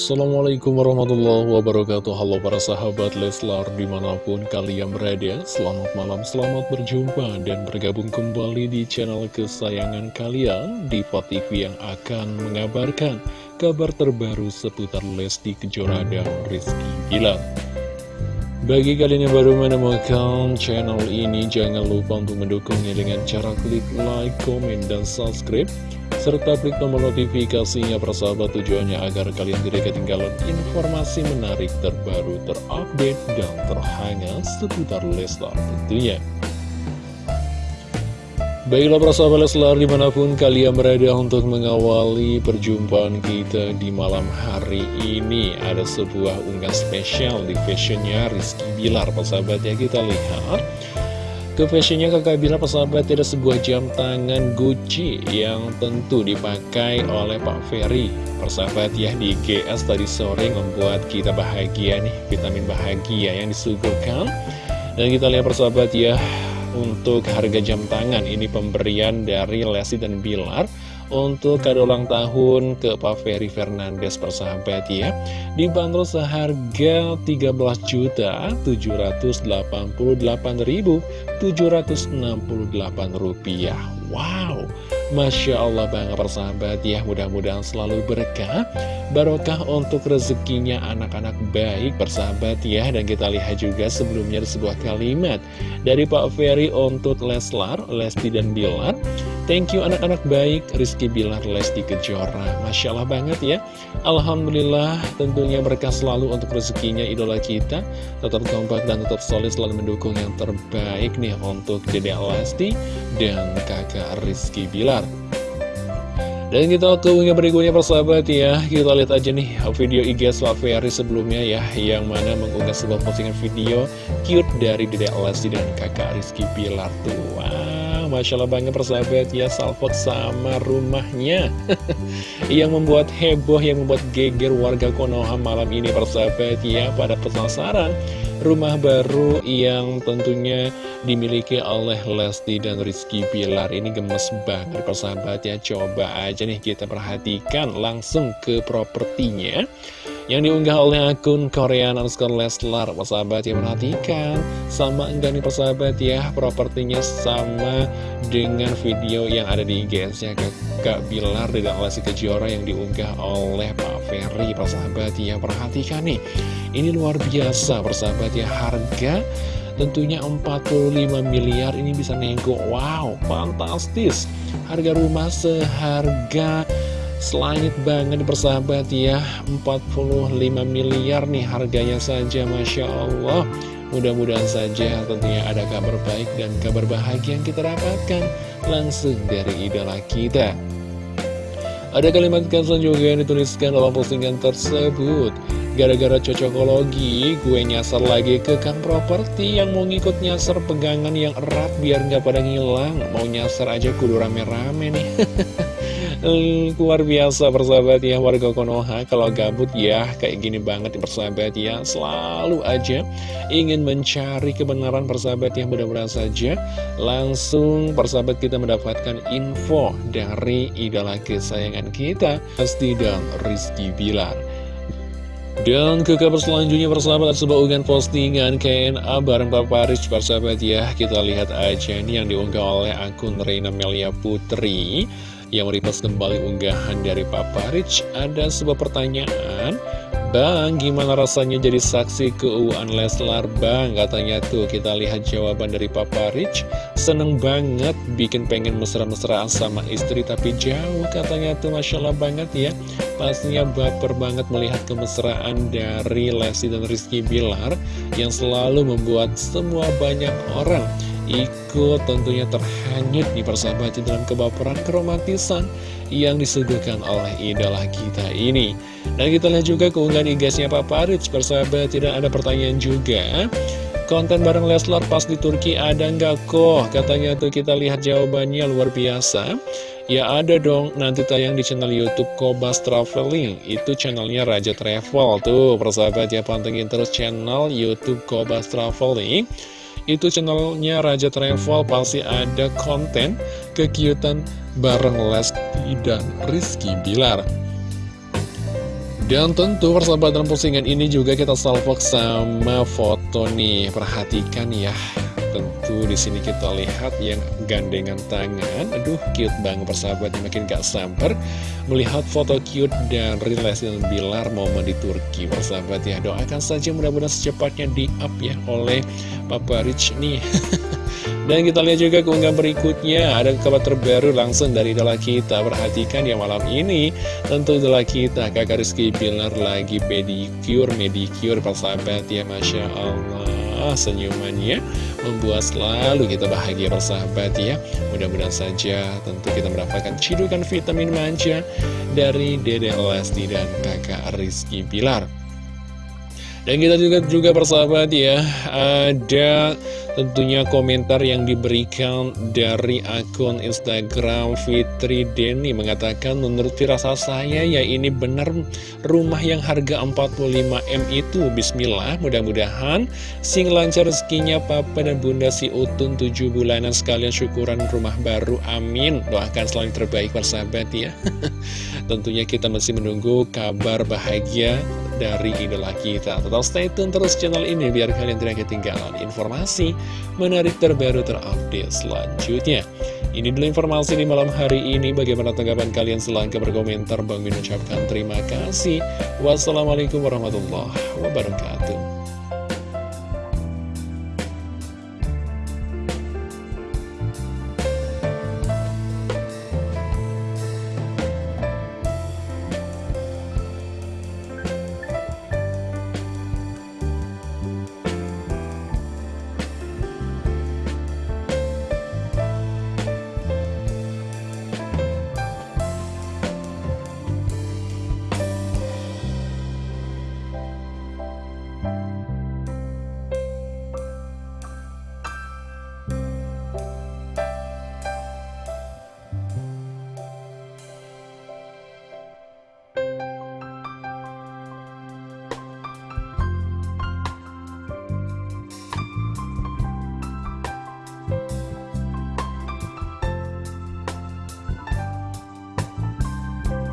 Assalamualaikum warahmatullahi wabarakatuh. Halo para sahabat Leslar di mana pun kalian berada Selamat malam, selamat berjumpa dan bergabung kembali di channel kesayangan kalian Diva TV yang akan mengabarkan kabar terbaru seputar Lesti Kejora dan Rizky Bilar bagi kalian yang baru menemukan channel ini, jangan lupa untuk mendukungnya dengan cara klik like, comment, dan subscribe serta klik tombol notifikasinya persahabat tujuannya agar kalian tidak ketinggalan informasi menarik terbaru terupdate dan terhangat seputar Leslar tentunya. Baiklah persahabat Leslar di mana pun kalian berada untuk mengawali perjumpaan kita di malam hari ini. Ada sebuah unggah spesial di fashionnya Rizky Bilar persahabat ya. Kita lihat. Ke fashionnya kakak Bila persahabat ada sebuah jam tangan Gucci yang tentu dipakai oleh Pak Ferry. Persahabat ya di GS tadi sore membuat kita bahagia nih. Vitamin bahagia yang disuguhkan. Dan kita lihat persahabat ya untuk harga jam tangan ini pemberian dari Lesti dan Bilar. Untuk kado ulang tahun ke Pak Ferry Fernandes persahabat ya. Dibanderol seharga 13.788.768 rupiah Wow. Masya Allah banget persahabat ya. Mudah-mudahan selalu berkah. Barokah untuk rezekinya anak-anak baik persahabat ya. Dan kita lihat juga sebelumnya sebuah kalimat Dari Pak Ferry untuk Leslar, Lesti dan Bilar. Thank you anak-anak baik. Rizky Bilar, Lesti Kejora. Masya Allah banget ya. Alhamdulillah tentunya berkah selalu untuk rezekinya idola kita. Tetap kompak dan tetap solid selalu mendukung yang terbaik nih Untuk Dede Lesti dan kakak Rizky Bilar. Dan kita ke unggah berikutnya persahabat ya. Kita lihat aja nih video IG Ferry sebelumnya ya Yang mana mengunggah sebuah postingan video Cute dari Dede Lesti dan kakak Rizky Bilar tuh. Wow, Masya Allah banget persahabat ya Salfot sama rumahnya. Yang membuat heboh, yang membuat geger warga Konoha malam ini persahabat ya Pada penasaran. Rumah baru yang tentunya dimiliki oleh Lesti dan Rizky Pilar ini gemes banget persahabat ya. Coba aja nih kita perhatikan langsung ke propertinya yang diunggah oleh akun Korean underscore Leslar. Persahabat ya perhatikan. Sama enggak nih persahabat ya? Propertinya sama dengan video yang ada di IG-nya Kak Bilar dan Lesti Kejora yang diunggah oleh Pak Ferry. Persahabat ya perhatikan nih. Ini luar biasa persahabat ya. Harga tentunya 45 miliar. Ini bisa nego Wow fantastis. Harga rumah seharga selangit banget persahabat ya. 45 miliar nih harganya saja Masya Allah. Mudah-mudahan saja tentunya ada kabar baik dan kabar bahagia yang kita dapatkan langsung dari idola kita. Ada kalimat caption juga yang dituliskan dalam postingan tersebut. Gara-gara cocokologi, gue nyasar lagi ke Kang Properti yang mau ngikut nyasar pegangan yang erat biar nggak pada ngilang. Mau nyasar aja kudu rame-rame nih Luar biasa persahabat ya warga Konoha. Kalau gabut ya kayak gini banget persahabat ya Selalu aja ingin mencari kebenaran persahabat yang mudah-mudahan saja Langsung persahabat kita mendapatkan info dari idola kesayangan kita Pasti dan Rizky Bilar. Dan ke kabar selanjutnya persahabat sebuah unggahan postingan KNA bareng Papa Rich persahabat ya. Kita lihat aja nih yang diunggah oleh akun Reina Melia Putri yang merepost kembali unggahan dari Papa Rich Ada sebuah pertanyaan. Bang, gimana rasanya jadi saksi keuuan Leslar? Bang? Katanya tuh, kita lihat jawaban dari Papa Rich. Seneng banget, bikin pengen mesra-mesraan sama istri Tapi jauh katanya tuh, Masya Allah banget ya. Pastinya baper banget melihat kemesraan dari Lesti dan Rizky Bilar Yang selalu membuat semua banyak orang ikut tentunya terhanyut di persahabatan dalam kebaperan keromantisan yang disuguhkan oleh idola kita ini. Dan kita lihat juga keunggahan igasnya Papa Rich, persahabat tidak ada pertanyaan juga. Konten bareng Leslar pas di Turki ada nggak kok? Katanya tuh kita lihat jawabannya luar biasa. Ya ada dong, nanti tayang di channel Youtube Kobas Traveling Itu channelnya Raja Travel Tuh persahabat ya pantengin terus channel Youtube Kobas Traveling itu channelnya Raja Travel pasti ada konten kekiutan bareng Lesti dan Rizky Bilar Dan tentu persahabat dalam postingan ini juga kita salvok sama foto nih. Perhatikan ya. Tentu di sini kita lihat yang gandengan tangan. Aduh, cute banget persahabat makin gak samper melihat foto cute dan relasi dan Bilar momen di Turki. Persahabat ya, doakan saja mudah-mudahan secepatnya di up ya oleh Papa Rich nih. Dan kita lihat juga keunggahan berikutnya Ada kabar terbaru langsung dari idola kita Perhatikan ya malam ini Tentu idola kita Kakak Rizky Bilar lagi pedicure, medicure Persahabat ya Masya Allah Senyumannya Membuat selalu kita bahagia persahabat ya. Mudah-mudahan saja tentu kita mendapatkan cidukan vitamin manja Dari Dede Lesti dan kakak Rizky Bilar dan kita juga juga persahabat ya Ada tentunya komentar yang diberikan dari akun Instagram Fitri Denny mengatakan menurut firasat saya ya ini benar rumah yang harga 45M itu. Bismillah mudah-mudahan sing lancar rezekinya papa dan bunda si Utun 7 bulanan sekalian syukuran rumah baru. Amin. Doakan selalu terbaik persahabat ya. Tentunya kita masih menunggu kabar bahagia dari idola kita. Tetap stay tune terus channel ini biar kalian tidak ketinggalan informasi menarik terbaru terupdate selanjutnya. Ini dulu informasi di malam hari ini. Bagaimana tanggapan kalian? Silahkan berkomentar. Bang Min ucapkan terima kasih. Wassalamualaikum warahmatullahi wabarakatuh